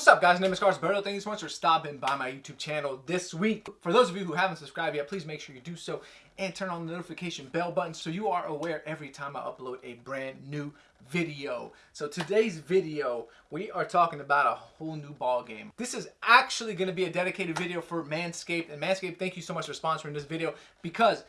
What's up guys, my name is Carlos Berto. Thank you so much for stopping by my YouTube channel this week. For those of you who haven't subscribed yet, please make sure you do so and turn on the notification bell button so you are aware every time I upload a brand new video. So today's video, we are talking about a whole new ball game. This is actually going to be a dedicated video for Manscaped. And Manscaped, thank you so much for sponsoring this video because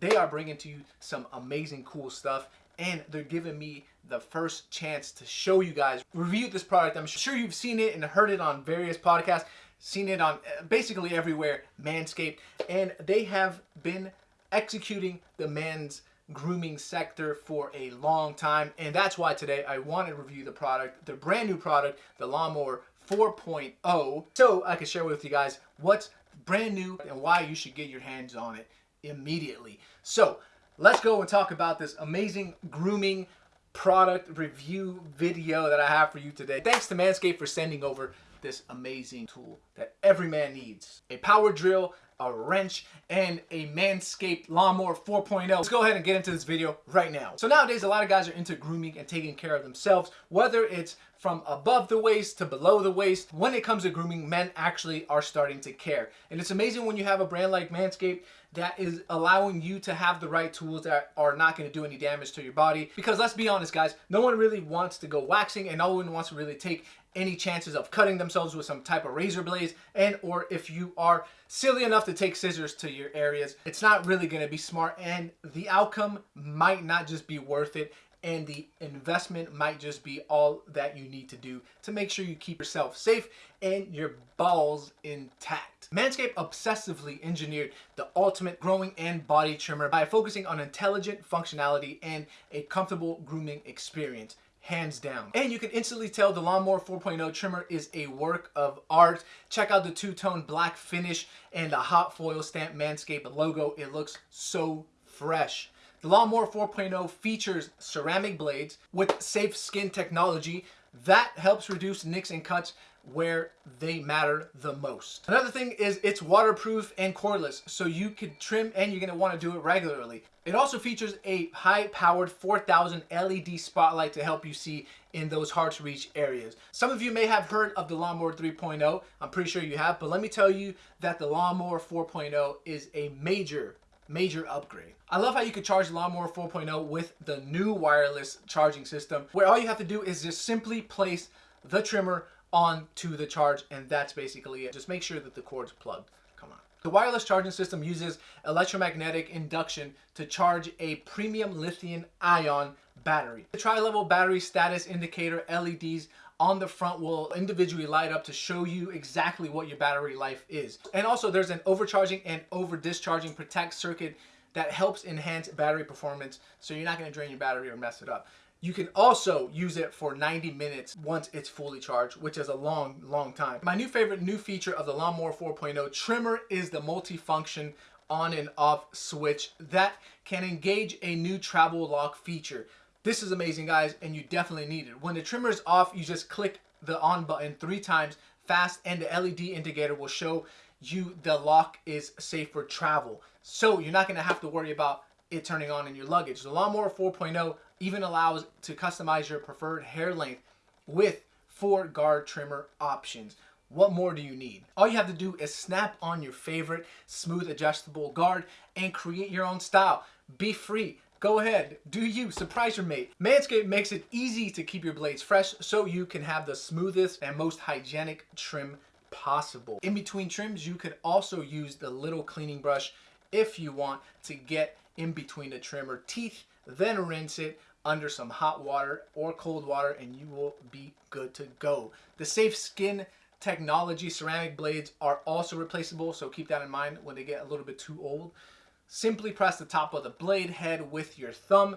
they are bringing to you some amazing cool stuff and they're giving me the first chance to show you guys review this product. I'm sure you've seen it and heard it on various podcasts seen it on uh, basically everywhere manscaped and they have been executing the men's grooming sector for a long time and that's why today i want to review the product the brand new product the lawnmower 4.0 so i can share with you guys what's brand new and why you should get your hands on it immediately. So let's go and talk about this amazing grooming product review video that I have for you today. Thanks to Manscaped for sending over this amazing tool that every man needs. A power drill, a wrench, and a Manscaped Lawnmower 4.0. Let's go ahead and get into this video right now. So nowadays, a lot of guys are into grooming and taking care of themselves, whether it's from above the waist to below the waist. When it comes to grooming, men actually are starting to care. And it's amazing when you have a brand like Manscaped that is allowing you to have the right tools that are not going to do any damage to your body. Because let's be honest, guys, no one really wants to go waxing and no one wants to really take any chances of cutting themselves with some type of razor blades and or if you are silly enough to take scissors to your areas it's not really going to be smart and the outcome might not just be worth it and the investment might just be all that you need to do to make sure you keep yourself safe and your balls intact. Manscaped obsessively engineered the ultimate growing and body trimmer by focusing on intelligent functionality and a comfortable grooming experience hands down. And you can instantly tell the Lawnmower 4.0 trimmer is a work of art. Check out the two-tone black finish and the hot foil stamp Manscaped logo. It looks so fresh. The Lawnmower 4.0 features ceramic blades with safe skin technology that helps reduce nicks and cuts where they matter the most. Another thing is it's waterproof and cordless, so you can trim and you're gonna wanna do it regularly. It also features a high-powered 4000 LED spotlight to help you see in those hard-to-reach areas. Some of you may have heard of the Lawnmower 3.0. I'm pretty sure you have, but let me tell you that the Lawnmower 4.0 is a major major upgrade. I love how you can charge Lawnmower 4.0 with the new wireless charging system where all you have to do is just simply place the trimmer onto the charge and that's basically it. Just make sure that the cord's plugged. Come on. The wireless charging system uses electromagnetic induction to charge a premium lithium ion battery. The tri-level battery status indicator LEDs on the front will individually light up to show you exactly what your battery life is. And also there's an overcharging and over discharging protect circuit that helps enhance battery performance so you're not going to drain your battery or mess it up. You can also use it for 90 minutes once it's fully charged, which is a long, long time. My new favorite new feature of the Lawnmower 4.0 trimmer is the multi-function on and off switch that can engage a new travel lock feature. This is amazing, guys, and you definitely need it. When the trimmer is off, you just click the on button three times fast and the LED indicator will show you the lock is safe for travel. So you're not to have to worry about it turning on in your luggage. The Lawnmower 4.0 even allows to customize your preferred hair length with four guard trimmer options. What more do you need? All you have to do is snap on your favorite smooth adjustable guard and create your own style. Be free. Go ahead, do you, surprise your mate. Manscaped makes it easy to keep your blades fresh so you can have the smoothest and most hygienic trim possible. In between trims, you could also use the little cleaning brush if you want to get in between the trimmer teeth, then rinse it under some hot water or cold water and you will be good to go. The safe skin technology ceramic blades are also replaceable so keep that in mind when they get a little bit too old. Simply press the top of the blade head with your thumb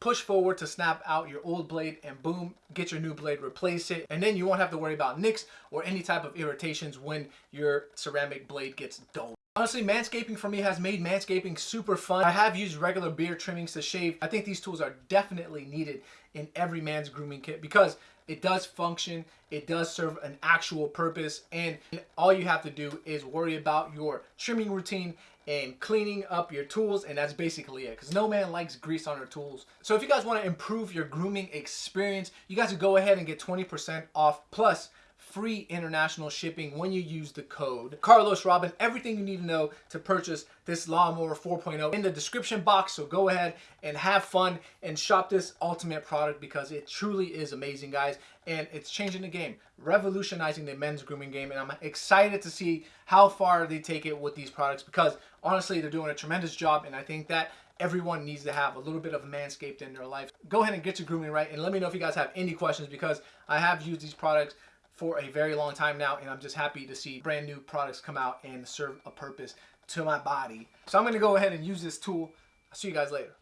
push forward to snap out your old blade and boom, get your new blade, replace it. And then you won't have to worry about nicks or any type of irritations when your ceramic blade gets dull. Honestly, manscaping for me has made manscaping super fun. I have used regular beard trimmings to shave. I think these tools are definitely needed in every man's grooming kit because it does function, it does serve an actual purpose, and all you have to do is worry about your trimming routine and cleaning up your tools and that's basically it. Because no man likes grease on their tools. So if you guys want to improve your grooming experience you guys can go ahead and get 20% off plus free international shipping when you use the code Carlos Robin. Everything you need to know to purchase this lawnmower 4.0 in the description box. So go ahead and have fun and shop this ultimate product because it truly is amazing, guys. And it's changing the game, revolutionizing the men's grooming game. And I'm excited to see how far they take it with these products because honestly, they're doing a tremendous job. And I think that everyone needs to have a little bit of manscaped in their life. Go ahead and get your grooming right and let me know if you guys have any questions because I have used these products for a very long time now and I'm just happy to see brand new products come out and serve a purpose to my body. So I'm to go ahead and use this tool. I'll see you guys later.